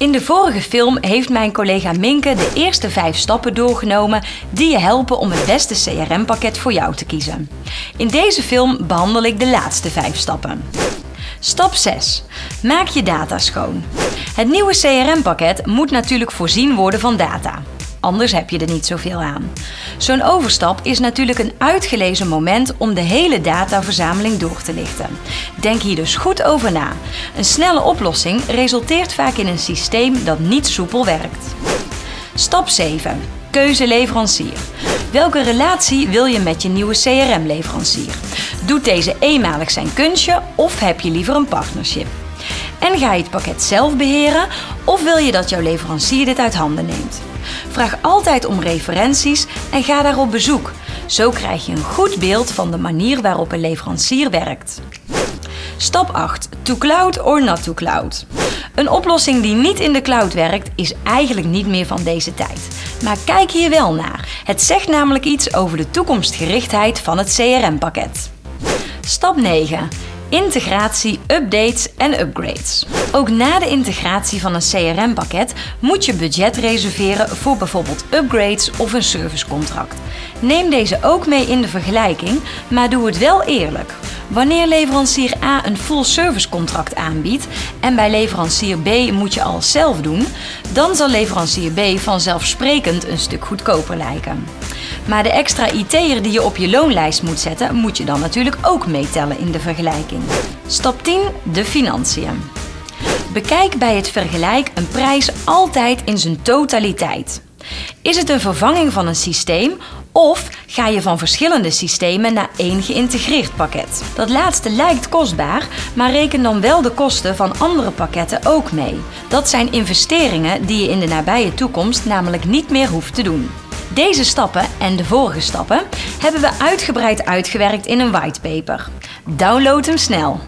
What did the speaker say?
In de vorige film heeft mijn collega Minke de eerste vijf stappen doorgenomen die je helpen om het beste CRM-pakket voor jou te kiezen. In deze film behandel ik de laatste vijf stappen. Stap 6. Maak je data schoon. Het nieuwe CRM-pakket moet natuurlijk voorzien worden van data. Anders heb je er niet zoveel aan. Zo'n overstap is natuurlijk een uitgelezen moment om de hele dataverzameling door te lichten. Denk hier dus goed over na. Een snelle oplossing resulteert vaak in een systeem dat niet soepel werkt. Stap 7. Keuze leverancier. Welke relatie wil je met je nieuwe CRM-leverancier? Doet deze eenmalig zijn kunstje of heb je liever een partnership? En ga je het pakket zelf beheren of wil je dat jouw leverancier dit uit handen neemt? Vraag altijd om referenties en ga daar op bezoek. Zo krijg je een goed beeld van de manier waarop een leverancier werkt. Stap 8. To cloud or not to cloud. Een oplossing die niet in de cloud werkt is eigenlijk niet meer van deze tijd. Maar kijk hier wel naar. Het zegt namelijk iets over de toekomstgerichtheid van het CRM-pakket. Stap 9. Integratie, updates en upgrades. Ook na de integratie van een CRM-pakket moet je budget reserveren voor bijvoorbeeld upgrades of een servicecontract. Neem deze ook mee in de vergelijking, maar doe het wel eerlijk. Wanneer leverancier A een full service contract aanbiedt en bij leverancier B moet je alles zelf doen, dan zal leverancier B vanzelfsprekend een stuk goedkoper lijken. Maar de extra IT'er die je op je loonlijst moet zetten, moet je dan natuurlijk ook meetellen in de vergelijking. Stap 10. De financiën. Bekijk bij het vergelijk een prijs altijd in zijn totaliteit. Is het een vervanging van een systeem of ga je van verschillende systemen naar één geïntegreerd pakket? Dat laatste lijkt kostbaar, maar reken dan wel de kosten van andere pakketten ook mee. Dat zijn investeringen die je in de nabije toekomst namelijk niet meer hoeft te doen. Deze stappen en de vorige stappen hebben we uitgebreid uitgewerkt in een whitepaper. Download hem snel!